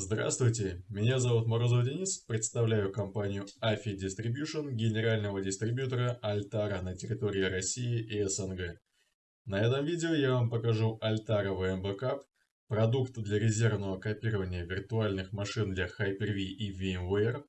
Здравствуйте, меня зовут Морозов Денис, представляю компанию AFI Distribution, генерального дистрибьютора Altara на территории России и СНГ. На этом видео я вам покажу Altara VM Backup, продукт для резервного копирования виртуальных машин для Hyper-V и VMware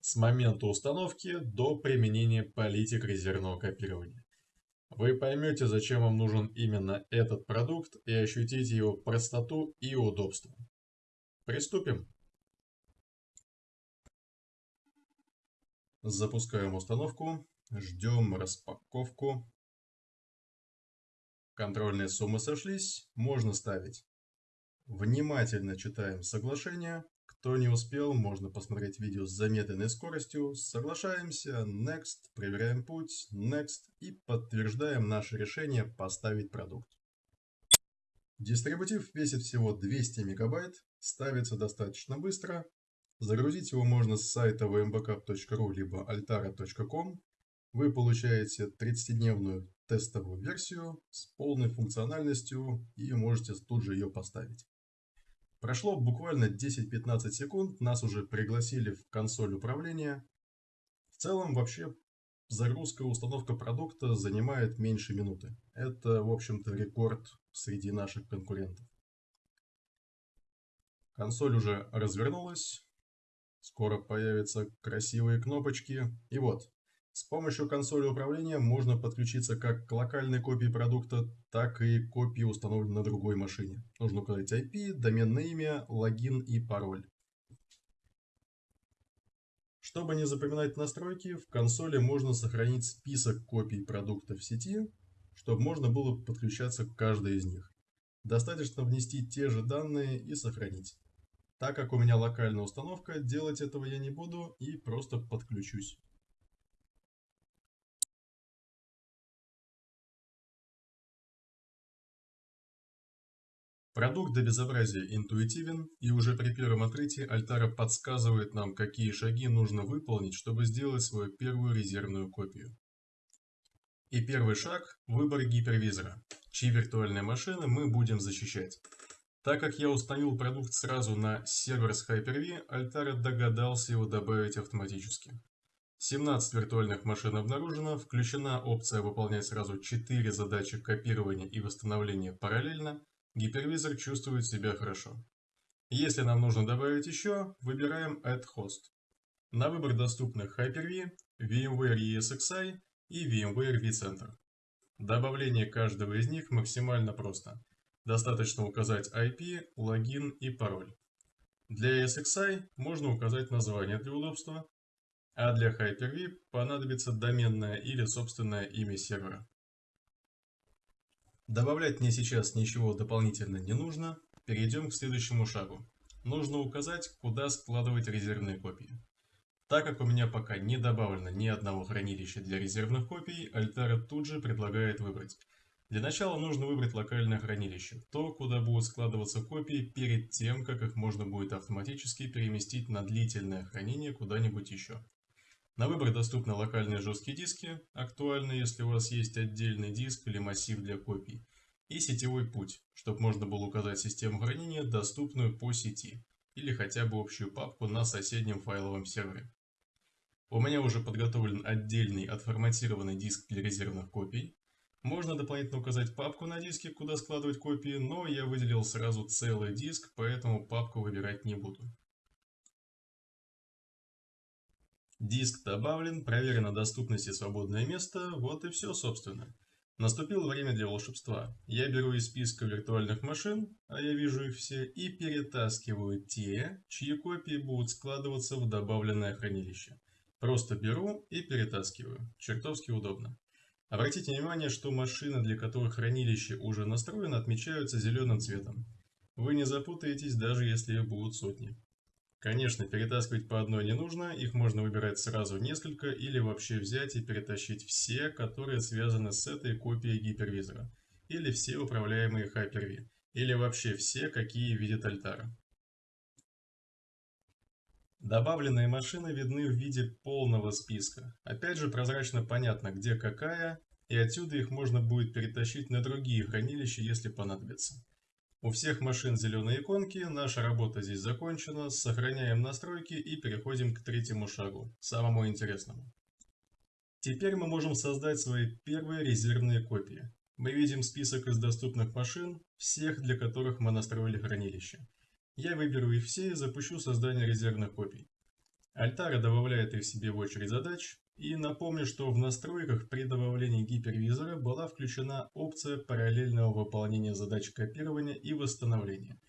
с момента установки до применения политик резервного копирования. Вы поймете, зачем вам нужен именно этот продукт и ощутите его простоту и удобство. Приступим. Запускаем установку, ждем распаковку. Контрольные суммы сошлись, можно ставить. Внимательно читаем соглашение. Кто не успел, можно посмотреть видео с замедленной скоростью. Соглашаемся, Next, проверяем путь, Next и подтверждаем наше решение поставить продукт. Дистрибутив весит всего 200 мегабайт, ставится достаточно быстро. Загрузить его можно с сайта vmbackup.ru либо altara.com. Вы получаете 30-дневную тестовую версию с полной функциональностью и можете тут же ее поставить. Прошло буквально 10-15 секунд, нас уже пригласили в консоль управления. В целом вообще загрузка и установка продукта занимает меньше минуты. Это, в общем-то, рекорд среди наших конкурентов. Консоль уже развернулась. Скоро появятся красивые кнопочки. И вот, с помощью консоли управления можно подключиться как к локальной копии продукта, так и копии, установленной на другой машине. Нужно указать IP, доменное имя, логин и пароль. Чтобы не запоминать настройки, в консоли можно сохранить список копий продукта в сети, чтобы можно было подключаться к каждой из них. Достаточно внести те же данные и сохранить. Так как у меня локальная установка, делать этого я не буду и просто подключусь. Продукт до безобразия интуитивен, и уже при первом открытии Альтара подсказывает нам, какие шаги нужно выполнить, чтобы сделать свою первую резервную копию. И первый шаг – выбор гипервизора, чьи виртуальные машины мы будем защищать. Так как я установил продукт сразу на сервер с Hyper-V, Altara догадался его добавить автоматически. 17 виртуальных машин обнаружено, включена опция выполнять сразу 4 задачи копирования и восстановления параллельно, гипервизор чувствует себя хорошо. Если нам нужно добавить еще, выбираем Add Host. На выбор доступны Hyper-V, VMware ESXi и VMware vCenter. Добавление каждого из них максимально просто. Достаточно указать IP, логин и пароль. Для SXI можно указать название для удобства, а для Hyper-V понадобится доменное или собственное имя сервера. Добавлять мне сейчас ничего дополнительно не нужно. Перейдем к следующему шагу. Нужно указать, куда складывать резервные копии. Так как у меня пока не добавлено ни одного хранилища для резервных копий, Altera тут же предлагает выбрать для начала нужно выбрать локальное хранилище, то, куда будут складываться копии перед тем, как их можно будет автоматически переместить на длительное хранение куда-нибудь еще. На выбор доступны локальные жесткие диски, актуально, если у вас есть отдельный диск или массив для копий, и сетевой путь, чтобы можно было указать систему хранения, доступную по сети, или хотя бы общую папку на соседнем файловом сервере. У меня уже подготовлен отдельный отформатированный диск для резервных копий, можно дополнительно указать папку на диске, куда складывать копии, но я выделил сразу целый диск, поэтому папку выбирать не буду. Диск добавлен, проверено доступность и свободное место, вот и все собственно. Наступило время для волшебства. Я беру из списка виртуальных машин, а я вижу их все, и перетаскиваю те, чьи копии будут складываться в добавленное хранилище. Просто беру и перетаскиваю. Чертовски удобно. Обратите внимание, что машины, для которых хранилище уже настроено, отмечаются зеленым цветом. Вы не запутаетесь, даже если их будут сотни. Конечно, перетаскивать по одной не нужно, их можно выбирать сразу несколько или вообще взять и перетащить все, которые связаны с этой копией гипервизора. Или все управляемые Hyper-V. Или вообще все, какие видит Altara. Добавленные машины видны в виде полного списка. Опять же прозрачно понятно, где какая, и отсюда их можно будет перетащить на другие хранилища, если понадобится. У всех машин зеленые иконки, наша работа здесь закончена, сохраняем настройки и переходим к третьему шагу, самому интересному. Теперь мы можем создать свои первые резервные копии. Мы видим список из доступных машин, всех для которых мы настроили хранилище. Я выберу их все и запущу создание резервных копий. Альтара добавляет их себе в очередь задач, и напомню, что в настройках при добавлении гипервизора была включена опция параллельного выполнения задач копирования и восстановления.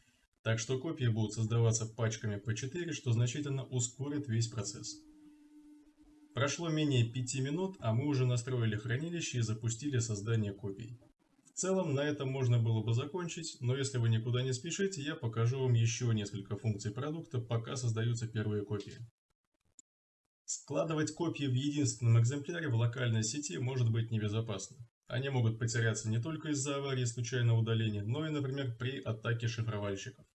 Так что копии будут создаваться пачками по 4, что значительно ускорит весь процесс. Прошло менее 5 минут, а мы уже настроили хранилище и запустили создание копий. В целом на этом можно было бы закончить, но если вы никуда не спешите, я покажу вам еще несколько функций продукта, пока создаются первые копии. Складывать копии в единственном экземпляре в локальной сети может быть небезопасно. Они могут потеряться не только из-за аварии случайного удаления, но и, например, при атаке шифровальщиков.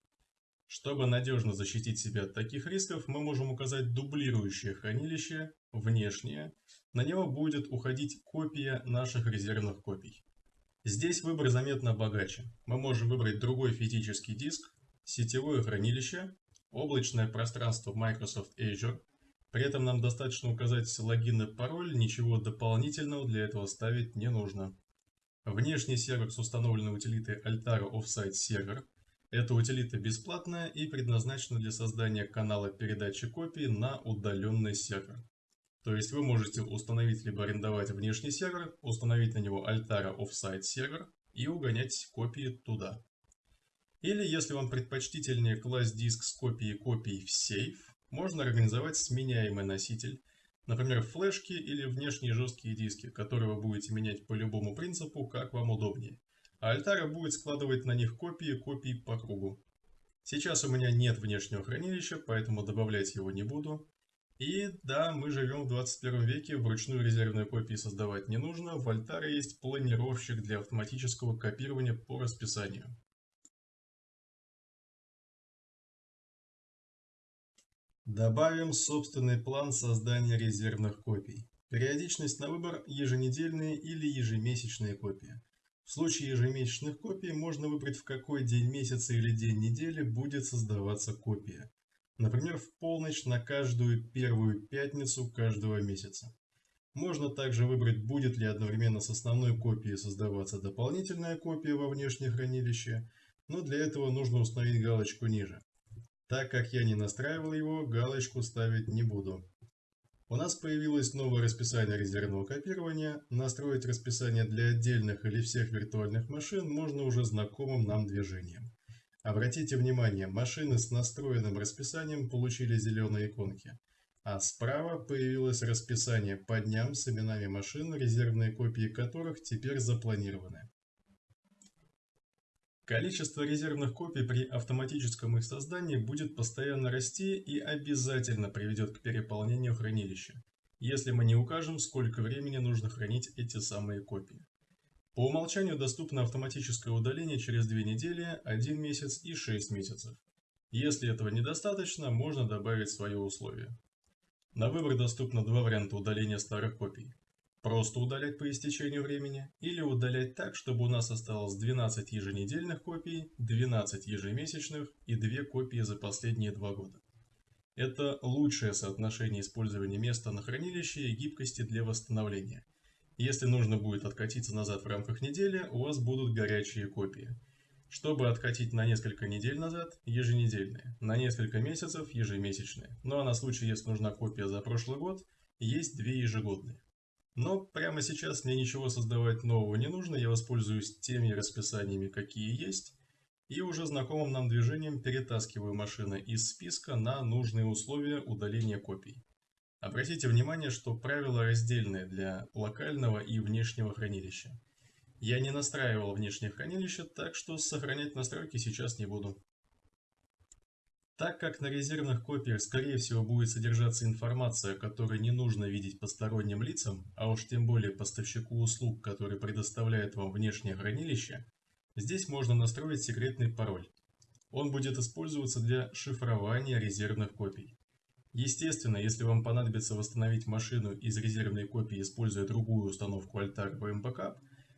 Чтобы надежно защитить себя от таких рисков, мы можем указать дублирующее хранилище, внешнее. На него будет уходить копия наших резервных копий. Здесь выбор заметно богаче. Мы можем выбрать другой физический диск, сетевое хранилище, облачное пространство Microsoft Azure, при этом нам достаточно указать логин и пароль, ничего дополнительного для этого ставить не нужно. Внешний сервер с установленной утилитой Altara Offsite Server. Эта утилита бесплатная и предназначена для создания канала передачи копий на удаленный сервер. То есть вы можете установить либо арендовать внешний сервер, установить на него Altara Offsite Server и угонять копии туда. Или если вам предпочтительнее класть диск с копией копий в сейф, можно организовать сменяемый носитель, например, флешки или внешние жесткие диски, которые вы будете менять по любому принципу, как вам удобнее. А Альтара будет складывать на них копии копий по кругу. Сейчас у меня нет внешнего хранилища, поэтому добавлять его не буду. И да, мы живем в 21 веке, вручную резервные копии создавать не нужно, в Альтаре есть планировщик для автоматического копирования по расписанию. Добавим собственный план создания резервных копий. Периодичность на выбор еженедельные или ежемесячные копии. В случае ежемесячных копий можно выбрать в какой день месяца или день недели будет создаваться копия. Например, в полночь на каждую первую пятницу каждого месяца. Можно также выбрать, будет ли одновременно с основной копией создаваться дополнительная копия во внешнее хранилище, но для этого нужно установить галочку ниже. Так как я не настраивал его, галочку ставить не буду. У нас появилось новое расписание резервного копирования. Настроить расписание для отдельных или всех виртуальных машин можно уже знакомым нам движением. Обратите внимание, машины с настроенным расписанием получили зеленые иконки. А справа появилось расписание по дням с именами машин, резервные копии которых теперь запланированы. Количество резервных копий при автоматическом их создании будет постоянно расти и обязательно приведет к переполнению хранилища, если мы не укажем, сколько времени нужно хранить эти самые копии. По умолчанию доступно автоматическое удаление через 2 недели, 1 месяц и 6 месяцев. Если этого недостаточно, можно добавить свое условие. На выбор доступно два варианта удаления старых копий. Просто удалять по истечению времени или удалять так, чтобы у нас осталось 12 еженедельных копий, 12 ежемесячных и 2 копии за последние 2 года. Это лучшее соотношение использования места на хранилище и гибкости для восстановления. Если нужно будет откатиться назад в рамках недели, у вас будут горячие копии. Чтобы откатить на несколько недель назад, еженедельные, на несколько месяцев ежемесячные. Ну а на случай, если нужна копия за прошлый год, есть две ежегодные. Но прямо сейчас мне ничего создавать нового не нужно, я воспользуюсь теми расписаниями, какие есть, и уже знакомым нам движением перетаскиваю машины из списка на нужные условия удаления копий. Обратите внимание, что правила раздельные для локального и внешнего хранилища. Я не настраивал внешнее хранилище, так что сохранять настройки сейчас не буду. Так как на резервных копиях скорее всего будет содержаться информация, которую не нужно видеть посторонним лицам, а уж тем более поставщику услуг, который предоставляет вам внешнее хранилище, здесь можно настроить секретный пароль. Он будет использоваться для шифрования резервных копий. Естественно, если вам понадобится восстановить машину из резервной копии, используя другую установку Altar VM Backup,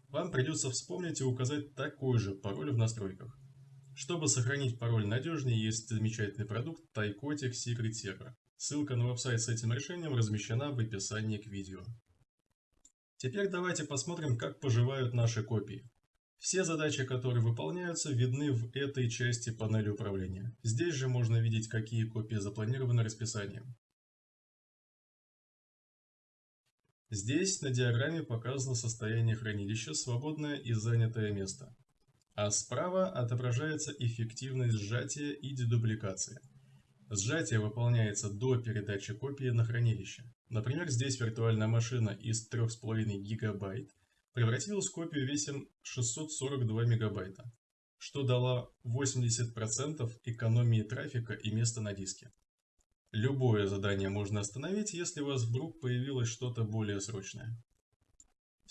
вам придется вспомнить и указать такой же пароль в настройках. Чтобы сохранить пароль надежнее, есть замечательный продукт Tycotic Secret Server. Ссылка на веб-сайт с этим решением размещена в описании к видео. Теперь давайте посмотрим, как поживают наши копии. Все задачи, которые выполняются, видны в этой части панели управления. Здесь же можно видеть, какие копии запланированы расписанием. Здесь на диаграмме показано состояние хранилища, свободное и занятое место. А справа отображается эффективность сжатия и дедубликации. Сжатие выполняется до передачи копии на хранилище. Например, здесь виртуальная машина из 3,5 ГБ превратилась в копию весом 642 МБ, что дало 80% экономии трафика и места на диске. Любое задание можно остановить, если у вас вдруг появилось что-то более срочное.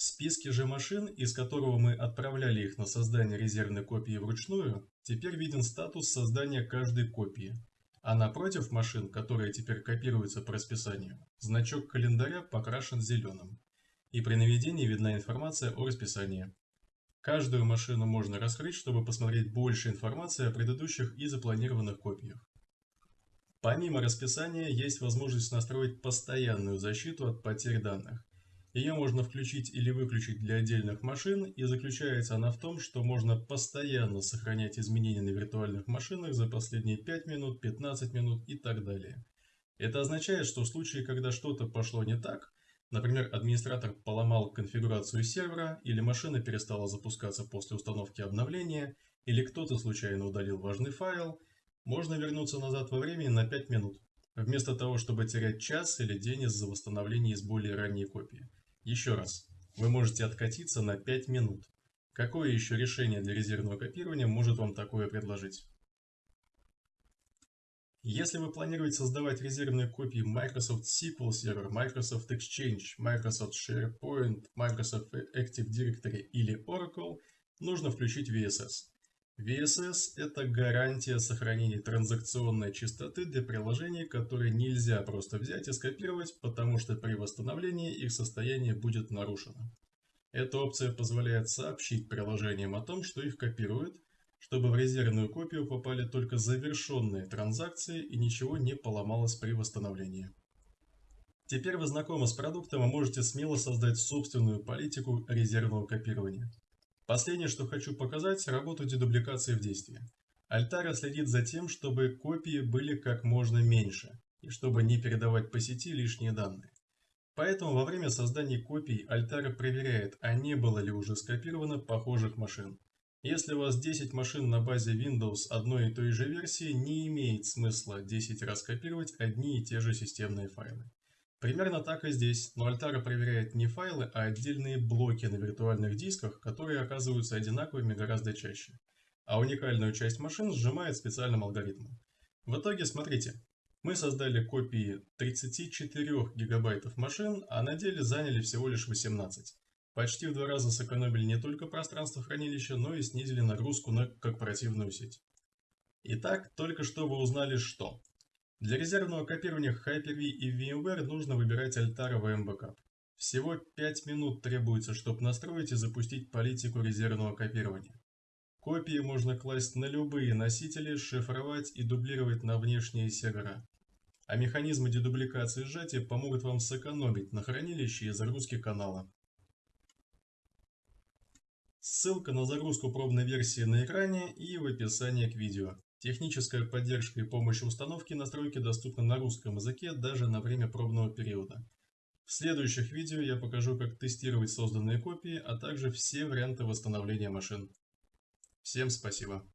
В списке же машин, из которого мы отправляли их на создание резервной копии вручную, теперь виден статус создания каждой копии. А напротив машин, которые теперь копируются по расписанию, значок календаря покрашен зеленым. И при наведении видна информация о расписании. Каждую машину можно раскрыть, чтобы посмотреть больше информации о предыдущих и запланированных копиях. Помимо расписания, есть возможность настроить постоянную защиту от потерь данных. Ее можно включить или выключить для отдельных машин, и заключается она в том, что можно постоянно сохранять изменения на виртуальных машинах за последние 5 минут, 15 минут и так далее. Это означает, что в случае, когда что-то пошло не так, например, администратор поломал конфигурацию сервера, или машина перестала запускаться после установки обновления, или кто-то случайно удалил важный файл, можно вернуться назад во времени на 5 минут, вместо того, чтобы терять час или день из-за восстановления из более ранней копии. Еще раз, вы можете откатиться на 5 минут. Какое еще решение для резервного копирования может вам такое предложить? Если вы планируете создавать резервные копии Microsoft SQL Server, Microsoft Exchange, Microsoft SharePoint, Microsoft Active Directory или Oracle, нужно включить VSS. VSS – это гарантия сохранения транзакционной чистоты для приложений, которые нельзя просто взять и скопировать, потому что при восстановлении их состояние будет нарушено. Эта опция позволяет сообщить приложениям о том, что их копируют, чтобы в резервную копию попали только завершенные транзакции и ничего не поломалось при восстановлении. Теперь вы знакомы с продуктом и можете смело создать собственную политику резервного копирования. Последнее, что хочу показать, работу дедубликации в действии. Альтара следит за тем, чтобы копии были как можно меньше, и чтобы не передавать по сети лишние данные. Поэтому во время создания копий Альтара проверяет, а не было ли уже скопировано похожих машин. Если у вас 10 машин на базе Windows одной и той же версии, не имеет смысла 10 раз копировать одни и те же системные файлы. Примерно так и здесь, но Altara проверяет не файлы, а отдельные блоки на виртуальных дисках, которые оказываются одинаковыми гораздо чаще. А уникальную часть машин сжимает специальным алгоритмом. В итоге, смотрите, мы создали копии 34 гигабайтов машин, а на деле заняли всего лишь 18. Почти в два раза сэкономили не только пространство хранилища, но и снизили нагрузку на корпоративную сеть. Итак, только что вы узнали что? Для резервного копирования Hyper-V и VMware нужно выбирать Altara VM. Всего 5 минут требуется, чтобы настроить и запустить политику резервного копирования. Копии можно класть на любые носители, шифровать и дублировать на внешние сервера. А механизмы дедубликации сжатия помогут вам сэкономить на хранилище и загрузке канала. Ссылка на загрузку пробной версии на экране и в описании к видео. Техническая поддержка и помощь в установке настройки доступны на русском языке даже на время пробного периода. В следующих видео я покажу, как тестировать созданные копии, а также все варианты восстановления машин. Всем спасибо!